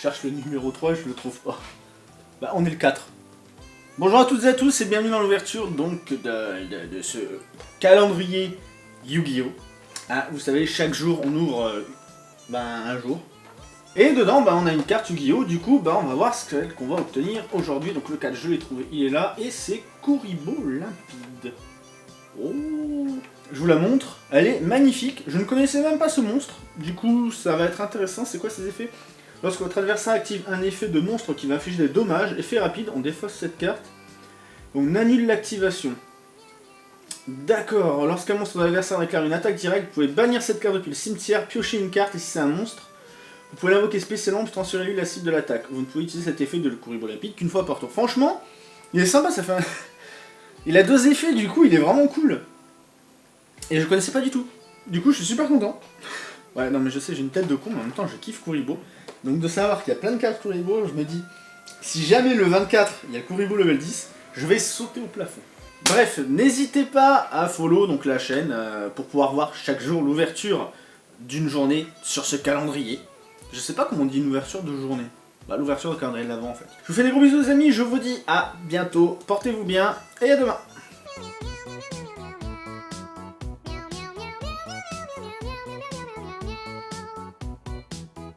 Je cherche le numéro 3 et je le trouve pas. Bah on est le 4. Bonjour à toutes et à tous et bienvenue dans l'ouverture donc de, ce calendrier Yu-Gi-Oh! Ah, vous savez, chaque jour on ouvre euh, ben, un jour. Et dedans, ben, on a une carte Yu-Gi-Oh! Du coup, ben, on va voir ce qu'on va obtenir aujourd'hui. Donc le 4, je l'ai trouvé, il est là. Et c'est Kuribo Limpide. Oh Je vous la montre. Elle est magnifique. Je ne connaissais même pas ce monstre. Du coup, ça va être intéressant. C'est quoi ses effets? Lorsque votre adversaire active un effet de monstre qui va infliger des dommages, effet rapide, on défausse cette carte. On annule l'activation. D'accord, lorsqu'un monstre de l'adversaire déclare une attaque directe, vous pouvez bannir cette carte depuis le cimetière, piocher une carte, et si c'est un monstre, vous pouvez l'invoquer spécialement pour transférer lui la cible de l'attaque. Vous ne pouvez utiliser cet effet de le Kuribo Lapide qu'une fois par tour. Franchement, il est sympa, ça fait un... Il a deux effets, du coup, il est vraiment cool. Et je connaissais pas du tout. Du coup, je suis super content. Ouais, non, mais je sais, j'ai une tête de con, mais en même temps, je kiffe Kuribo. Donc de savoir qu'il y a plein de cartes Kuribo, je me dis, si jamais le 24, il y a Kuribo level 10, je vais sauter au plafond. Bref, n'hésitez pas à follow donc la chaîne euh, pour pouvoir voir chaque jour l'ouverture d'une journée sur ce calendrier. Je sais pas comment on dit une ouverture de journée. Bah l'ouverture de calendrier de l'avant en fait. Je vous fais des gros bisous les amis, je vous dis à bientôt, portez-vous bien et à demain